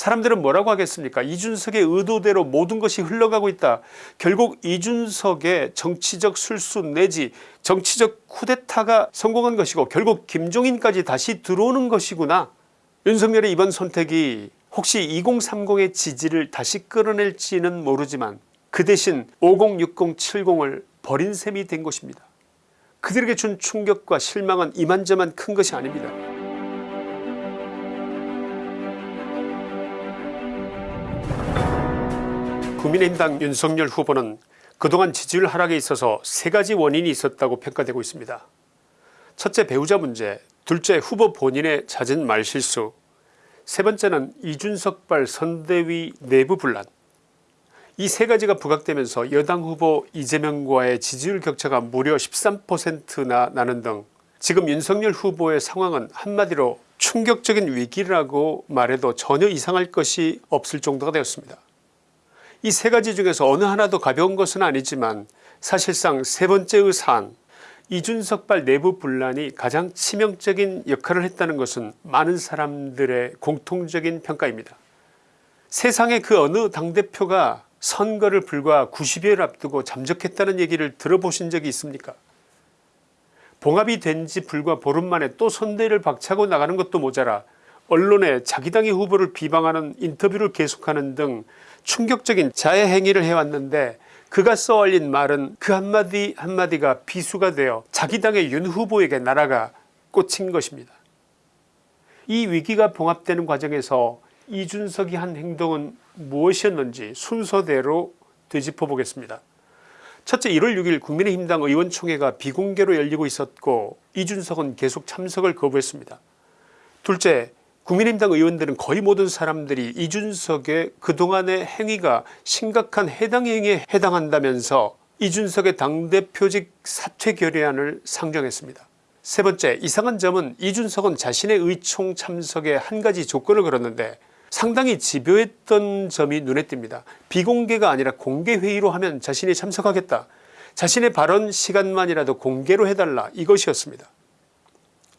사람들은 뭐라고 하겠습니까? 이준석의 의도대로 모든 것이 흘러가고 있다. 결국 이준석의 정치적 술수 내지 정치적 쿠데타가 성공한 것이고 결국 김종인까지 다시 들어오는 것이구나. 윤석열의 이번 선택이 혹시 2030의 지지를 다시 끌어낼지는 모르지만 그 대신 50 60 70을 버린 셈이 된 것입니다. 그들에게 준 충격과 실망은 이만저만 큰 것이 아닙니다 국민의힘당 윤석열 후보는 그동안 지지율 하락에 있어서 세 가지 원인이 있었다고 평가되고 있습니다. 첫째 배우자 문제 둘째 후보 본인의 잦은 말실수 세 번째는 이준석발 선대위 내부 분란 이 세 가지가 부각되면서 여당 후보 이재명과의 지지율 격차가 무려 13%나 나는 등 지금 윤석열 후보의 상황은 한마디로 충격적인 위기라고 말해도 전혀 이상할 것이 없을 정도가 되었습니다. 이 세 가지 중에서 어느 하나도 가벼운 것은 아니지만 사실상 세 번째의 사안 이준석발 내부 분란이 가장 치명적인 역할을 했다는 것은 많은 사람들의 공통적인 평가입니다. 세상의 그 어느 당대표가 선거를 불과 90여일 앞두고 잠적했다는 얘기를 들어보신 적이 있습니까 봉합이 된 지 불과 보름 만에 또 선대를 박차고 나가는 것도 모자라 언론에 자기 당의 후보를 비방하는 인터뷰를 계속하는 등 충격적인 자해 행위를 해왔는데 그가 써올린 말은 그 한마디 한마디가 비수가 되어 자기 당의 윤 후보에게 나라가 꽂힌 것입니다. 이 위기가 봉합되는 과정에서 이준석이 한 행동은 무엇이었는지 순서대로 되짚어 보겠습니다. 첫째 1월 6일 국민의힘당 의원총회가 비공개로 열리고 있었고 이준석은 계속 참석을 거부했습니다. 둘째 국민의힘당 의원들은 거의 모든 사람들이 이준석의 그동안의 행위가 심각한 해당 행위에 해당한다면서 이준석의 당대표직 사퇴 결의안을 상정했습니다. 세 번째 이상한 점은 이준석은 자신의 의총 참석에 한 가지 조건을 걸었는데 상당히 집요했던 점이 눈에 띕니다. 비공개가 아니라 공개회의로 하면 자신이 참석하겠다. 자신의 발언 시간만이라도 공개로 해달라 이것이었습니다.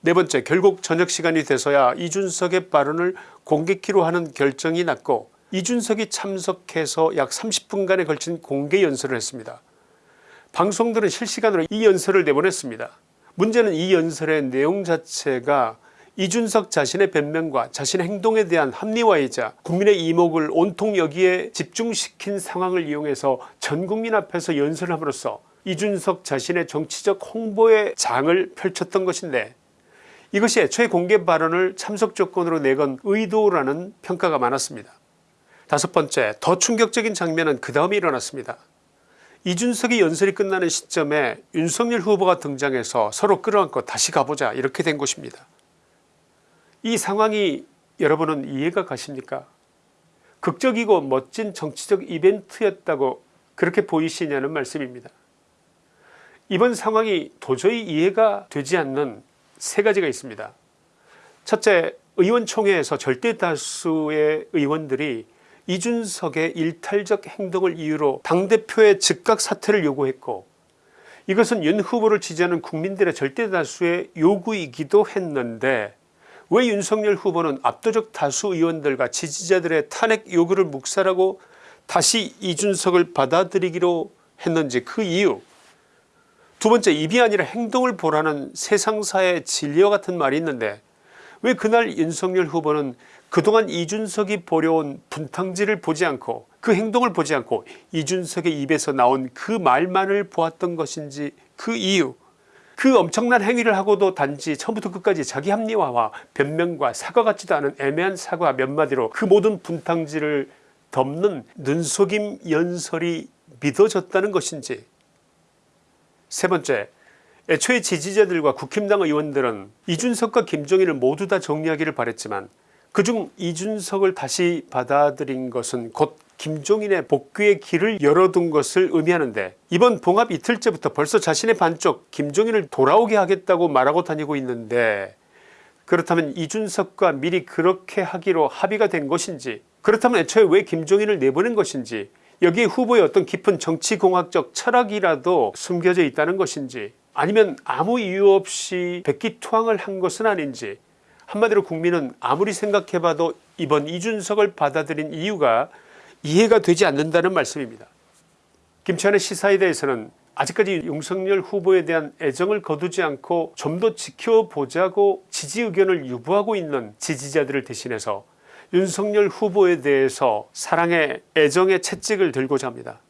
네 번째 결국 저녁 시간이 돼서야 이준석의 발언을 공개키로 하는 결정이 났고 이준석이 참석해서 약 30분간에 걸친 공개 연설을 했습니다. 방송들은 실시간으로 이 연설을 내보냈습니다. 문제는 이 연설의 내용 자체가 이준석 자신의 변명과 자신의 행동에 대한 합리화이자 국민의 이목을 온통 여기에 집중시킨 상황을 이용해서 전국민 앞에서 연설을 함으로써 이준석 자신의 정치적 홍보의 장을 펼쳤던 것인데 이것이 애초에 공개 발언을 참석 조건으로 내건 의도라는 평가가 많았습니다. 다섯 번째 더 충격적인 장면은 그 다음에 일어났습니다. 이준석이 연설이 끝나는 시점에 윤석열 후보가 등장해서 서로 끌어안고 다시 가보자 이렇게 된 것입니다. 이 상황이 여러분은 이해가 가십니까 극적이고 멋진 정치적 이벤트였다고 그렇게 보이시냐는 말씀입니다. 이번 상황이 도저히 이해가 되지 않는 세 가지가 있습니다. 첫째 의원총회에서 절대다수의 의원들이 이준석의 일탈적 행동을 이유로 당대표의 즉각 사퇴를 요구했고 이것은 윤 후보를 지지하는 국민들의 절대다수의 요구이기도 했는데 왜 윤석열 후보는 압도적 다수 의원들과 지지자들의 탄핵 요구를 묵살하고 다시 이준석을 받아들이기로 했는지 그 이유 두 번째 입이 아니라 행동을 보라는 세상사의 진리와 같은 말이 있는데 왜 그날 윤석열 후보는 그동안 이준석이 보려온 분탕질을 보지 않고 그 행동을 보지 않고 이준석의 입에서 나온 그 말만을 보았던 것인지 그 이유 그 엄청난 행위를 하고도 단지 처음부터 끝까지 자기 합리화와 변명과 사과 같지도 않은 애매한 사과 몇 마디로 그 모든 분탕질을 덮는 눈속임 연설이 믿어졌다는 것인지 세 번째 애초에 지지자들과 국힘당 의원들은 이준석과 김종인을 모두 다 정리하기를 바랬지만 그중 이준석을 다시 받아들인 것은 곧 김종인의 복귀의 길을 열어둔 것을 의미하는데 이번 봉합 이틀째부터 벌써 자신의 반쪽 김종인을 돌아오게 하겠다고 말하고 다니고 있는데 그렇다면 이준석과 미리 그렇게 하기로 합의가 된 것인지 그렇다면 애초에 왜 김종인을 내보낸 것인지 여기에 후보의 어떤 깊은 정치공학적 철학이라도 숨겨져 있다는 것인지 아니면 아무 이유 없이 백기투항을 한 것은 아닌지 한마디로 국민은 아무리 생각해봐도 이번 이준석을 받아들인 이유가 이해가 되지 않는다는 말씀입니다. 김치환의 시사에 대해서는 아직까지 윤석열 후보에 대한 애정을 거두지 않고 좀 더 지켜보자고 지지 의견을 유보하고 있는 지지자들을 대신해서 윤석열 후보에 대해서 사랑의 애정의 채찍을 들고자 합니다.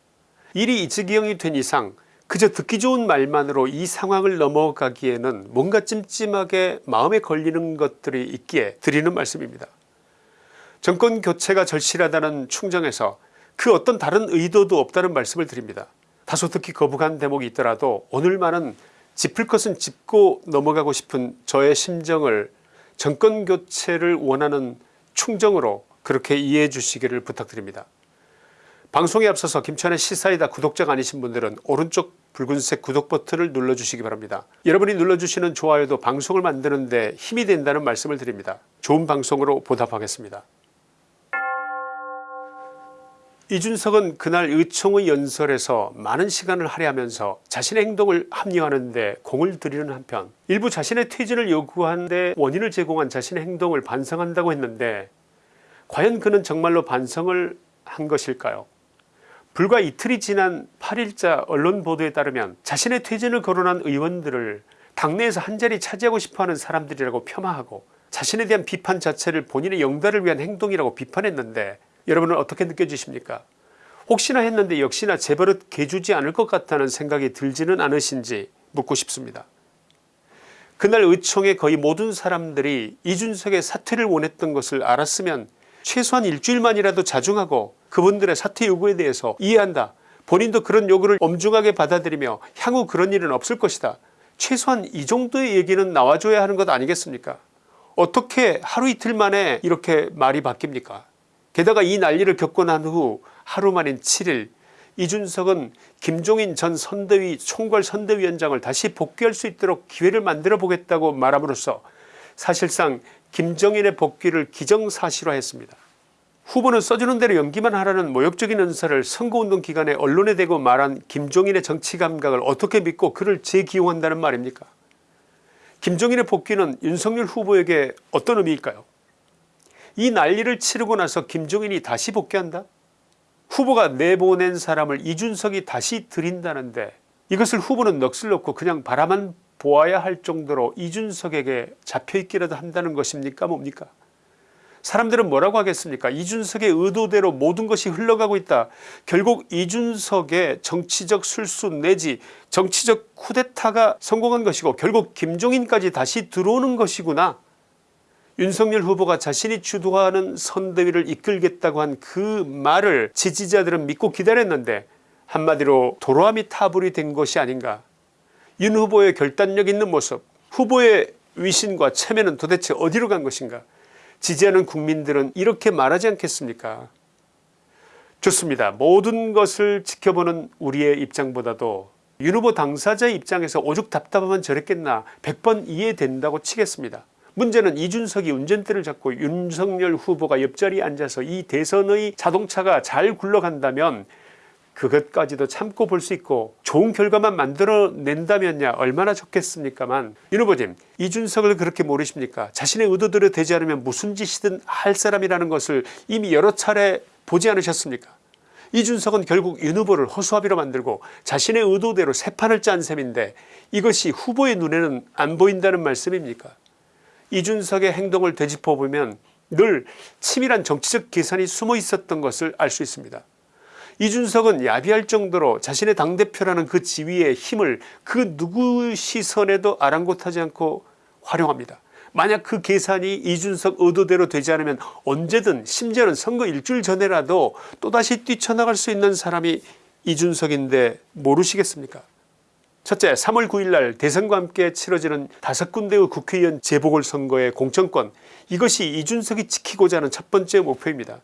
일이 이지기형이 된 이상 그저 듣기 좋은 말만으로 이 상황을 넘어가기에는 뭔가 찜찜하게 마음에 걸리는 것들이 있기에 드리는 말씀입니다. 정권 교체가 절실하다는 충정에서 그 어떤 다른 의도도 없다는 말씀을 드립니다. 다소 듣기 거북한 대목이 있더라도 오늘만은 짚을 것은 짚고 넘어가고 싶은 저의 심정을 정권 교체를 원하는 충정으로 그렇게 이해해 주시기를 부탁드립니다. 방송에 앞서서 김천의 시사이다 구독자가 아니신 분들은 오른쪽 붉은색 구독 버튼을 눌러주시기 바랍니다. 여러분이 눌러주시는 좋아요도 방송을 만드는 데 힘이 된다는 말씀을 드립니다. 좋은 방송으로 보답하겠습니다. 이준석은 그날 의총의 연설에서 많은 시간을 할애하면서 자신의 행동을 합리화하는 데 공을 들이는 한편 일부 자신의 퇴진을 요구한 데 원인을 제공한 자신의 행동을 반성한다고 했는데 과연 그는 정말로 반성을 한 것일까요? 불과 이틀이 지난 8일자 언론 보도에 따르면 자신의 퇴진을 거론한 의원들을 당내에서 한자리 차지하고 싶어하는 사람들이라고 폄하하고 자신에 대한 비판 자체를 본인의 영달을 위한 행동이라고 비판했는데 여러분은 어떻게 느껴지십니까? 혹시나 했는데 역시나 제버릇 개주지 않을 것 같다는 생각이 들지는 않으신지 묻고 싶습니다. 그날 의총의 거의 모든 사람들이 이준석의 사퇴를 원했던 것을 알았으면 최소한 일주일만이라도 자중하고 그분들의 사퇴 요구에 대해서 이해한다. 본인도 그런 요구를 엄중하게 받아들이며 향후 그런 일은 없을 것이다. 최소한 이 정도의 얘기는 나와줘야 하는 것 아니겠습니까? 어떻게 하루 이틀 만에 이렇게 말이 바뀝니까 게다가 이 난리를 겪고 난 후 하루 만인 7일 이준석은 김종인 전 선대위 총괄 선대위원장을 다시 복귀할 수 있도록 기회를 만들어 보겠다고 말함으로써 사실상 김정인의 복귀를 기정사실화했습니다. 후보는 써주는 대로 연기만 하라는 모욕적인 연설을 선거운동 기간에 언론에 대고 말한 김종인의 정치감각을 어떻게 믿고 그를 재기용한다는 말입니까 김종인의 복귀는 윤석열 후보에게 어떤 의미일까요 이 난리를 치르고 나서 김종인이 다시 복귀한다? 후보가 내보낸 사람을 이준석이 다시 들인다는데 이것을 후보는 넋을 놓고 그냥 바라만 보아야 할 정도로 이준석에게 잡혀있기라도 한다는 것입니까? 뭡니까? 사람들은 뭐라고 하겠습니까? 이준석의 의도대로 모든 것이 흘러가고 있다. 결국 이준석의 정치적 술수 내지 정치적 쿠데타가 성공한 것이고 결국 김종인까지 다시 들어오는 것이구나 윤석열 후보가 자신이 주도하는 선대위를 이끌겠다고 한 그 말을 지지자들은 믿고 기다렸는데 한마디로 도로함이 타불이 된 것이 아닌가. 윤 후보의 결단력 있는 모습 후보의 위신과 체면은 도대체 어디로 간 것인가. 지지하는 국민들은 이렇게 말하지 않겠습니까? 좋습니다. 모든 것을 지켜보는 우리의 입장보다도 윤 후보 당사자의 입장에서 오죽 답답하면 저랬겠나. 100번 이해된다고 치겠습니다 문제는 이준석이 운전대를 잡고 윤석열 후보가 옆자리에 앉아서 이 대선의 자동차가 잘 굴러간다면 그것까지도 참고 볼 수 있고 좋은 결과만 만들어낸다면야 얼마나 좋겠습니까만. 윤 후보님 이준석을 그렇게 모르십니까? 자신의 의도대로 되지 않으면 무슨 짓이든 할 사람이라는 것을 이미 여러 차례 보지 않으셨습니까? 이준석은 결국 윤 후보를 허수아비로 만들고 자신의 의도대로 새 판을 짠 셈인데 이것이 후보의 눈에는 안 보인다는 말씀입니까 이준석의 행동을 되짚어보면 늘 치밀한 정치적 계산이 숨어 있었던 것을 알 수 있습니다. 이준석은 야비할 정도로 자신의 당대표라는 그 지위의 힘을 그 누구 시선에도 아랑곳하지 않고 활용합니다. 만약 그 계산이 이준석 의도대로 되지 않으면 언제든 심지어는 선거 일주일 전에라도 또다시 뛰쳐나갈 수 있는 사람이 이준석인데 모르시겠습니까 첫째 3월 9일날 대선과 함께 치러지는 다섯 군데의 국회의원 재보궐선거의 공천권 이것이 이준석이 지키고자 하는 첫 번째 목표입니다.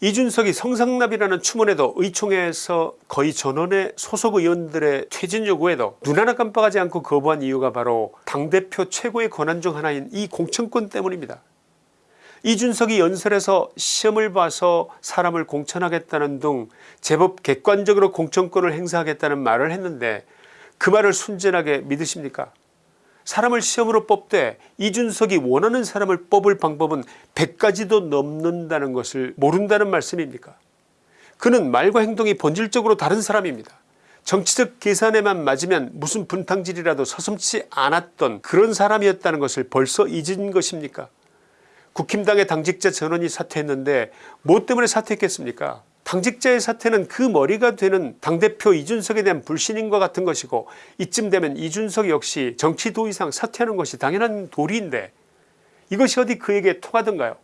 이준석이 성상납이라는 추문에도 의총에서 거의 전원의 소속 의원들의 퇴진 요구에도 눈 하나 깜빡하지 않고 거부한 이유가 바로 당대표 최고의 권한 중 하나인 이 공천권 때문입니다. 이준석이 연설에서 시험을 봐서 사람을 공천하겠다는 등 제법 객관적으로 공천권을 행사하겠다는 말을 했는데 그 말을 순진하게 믿으십니까? 사람을 시험으로 뽑되 이준석이 원하는 사람을 뽑을 방법은 100가지도 넘는다는 것을 모른다는 말씀입니까? 그는 말과 행동이 본질적으로 다른 사람입니다. 정치적 계산에만 맞으면 무슨 분탕질이라도 서슴지 않았던 그런 사람이었다는 것을 벌써 잊은 것입니까? 국힘당의 당직자 전원이 사퇴했는데 뭐 때문에 사퇴했겠습니까 당직자의 사퇴는 그 머리가 되는 당대표 이준석에 대한 불신임과 같은 것이고 이쯤 되면 이준석 역시 정치 도의상 사퇴하는 것이 당연한 도리인데 이것이 어디 그에게 통하던가요?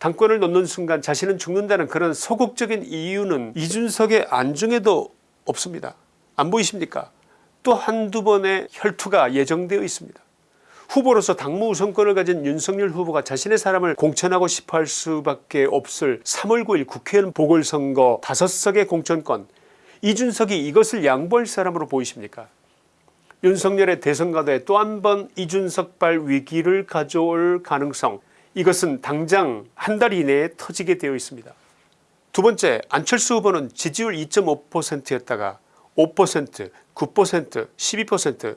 당권을 놓는 순간 자신은 죽는다는 그런 소극적인 이유는 이준석의 안중에도 없습니다. 안 보이십니까? 또 한두 번의 혈투가 예정되어 있습니다 후보로서 당무 우선권을 가진 윤석열 후보가 자신의 사람을 공천하고 싶어 할 수밖에 없을 3월 9일 국회의원 보궐선거 5석의 공천권. 이준석이 이것을 양보할 사람으로 보이십니까? 윤석열의 대선과도에 또 한 번 이준석발 위기를 가져올 가능성. 이것은 당장 한 달 이내에 터지게 되어 있습니다. 두 번째 안철수 후보는 지지율 2.5%였다가 5% 9% 12%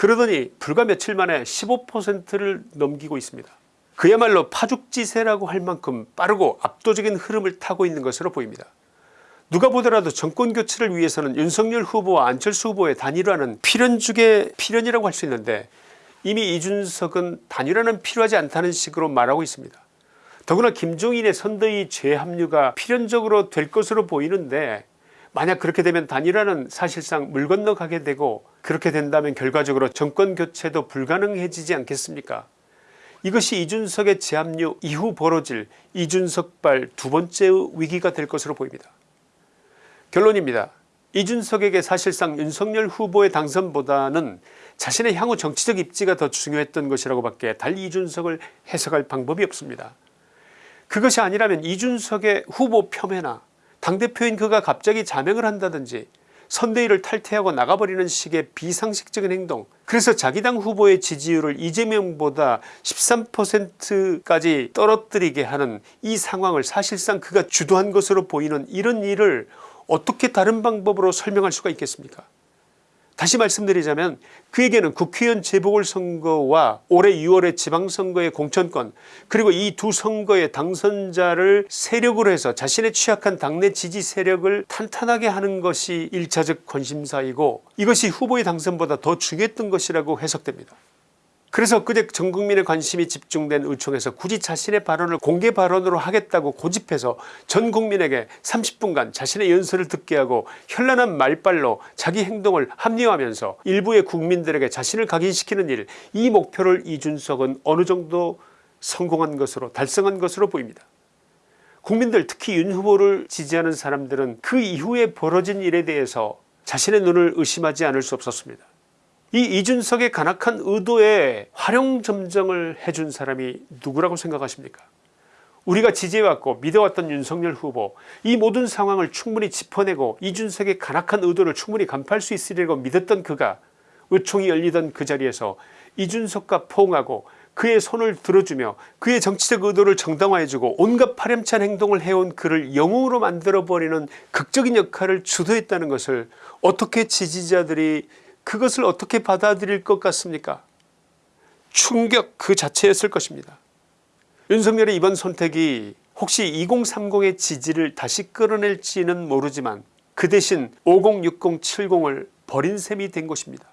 그러더니 불과 며칠 만에 15%를 넘기고 있습니다. 그야말로 파죽지세라고 할 만큼 빠르고 압도적인 흐름을 타고 있는 것으로 보입니다. 누가 보더라도 정권교체를 위해서는 윤석열 후보와 안철수 후보의 단일화는 필연 중의 필연이라고 할 수 있는데 이미 이준석은 단일화는 필요하지 않다는 식으로 말하고 있습니다. 더구나 김종인의 선대위 재합류가 필연적으로 될 것으로 보이는데 만약 그렇게 되면 단일화는 사실상 물 건너가게 되고 그렇게 된다면 결과적으로 정권교체도 불가능해지지 않겠습니까? 이것이 이준석의 재합류 이후 벌어질 이준석발 두 번째 위기가 될 것으로 보입니다. 결론입니다. 이준석에게 사실상 윤석열 후보의 당선보다는 자신의 향후 정치적 입지가 더 중요했던 것이라고 밖에 달리 이준석을 해석할 방법이 없습니다. 그것이 아니라면 이준석의 후보 폄훼나 당대표인 그가 갑자기 자명을 한다든지 선대위를 탈퇴하고 나가버리는 식의 비상식적인 행동 그래서 자기 당 후보의 지지율을 이재명보다 13%까지 떨어뜨리게 하는 이 상황을 사실상 그가 주도한 것으로 보이는 이런 일을 어떻게 다른 방법으로 설명할 수가 있겠습니까 다시 말씀드리자면 그에게는 국회의원 재보궐선거와 올해 6월의 지방선거의 공천권 그리고 이 두 선거의 당선자를 세력으로 해서 자신의 취약한 당내 지지 세력을 탄탄하게 하는 것이 1차적 관심사이고 이것이 후보의 당선보다 더 중요했던 것이라고 해석됩니다. 그래서 그제 전 국민의 관심이 집중된 의총에서 굳이 자신의 발언을 공개 발언으로 하겠다고 고집해서 전 국민에게 30분간 자신의 연설을 듣게 하고 현란한 말발로 자기 행동을 합리화하면서 일부의 국민들에게 자신을 각인시키는 일 이 목표를 이준석은 어느 정도 성공한 것으로 달성한 것으로 보입니다. 국민들 특히 윤 후보를 지지하는 사람들은 그 이후에 벌어진 일에 대해서 자신의 눈을 의심하지 않을 수 없었습니다. 이 이준석의 간악한 의도에 활용점정을 해준 사람이 누구라고 생각하십니까? 우리가 지지해왔고 믿어왔던 윤석열 후보 이 모든 상황을 충분히 짚어내고 이준석의 간악한 의도를 충분히 간파할 수 있으리라고 믿었던 그가 의총이 열리던 그 자리에서 이준석과 포옹하고 그의 손을 들어주며 그의 정치적 의도를 정당화해주고 온갖 파렴치한 행동을 해온 그를 영웅으로 만들어버리는 극적인 역할을 주도했다는 것을 어떻게 지지자들이 그것을 어떻게 받아들일 것 같습니까? 충격 그 자체였을 것입니다. 윤석열의 이번 선택이 혹시 2030의 지지를 다시 끌어낼지는 모르지만 그 대신 50 60 70을 버린 셈이 된 것입니다.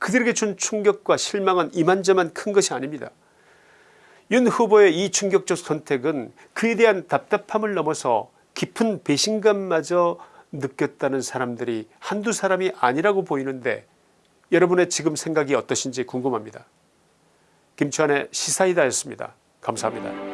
그들에게 준 충격과 실망은 이만저만 큰 것이 아닙니다. 윤 후보의 이 충격적 선택은 그에 대한 답답함을 넘어서 깊은 배신감마저 느꼈다는 사람들이 한두 사람이 아니라고 보이는데 여러분의 지금 생각이 어떠신지 궁금합니다. 김치환의 시사이다였습니다. 감사합니다.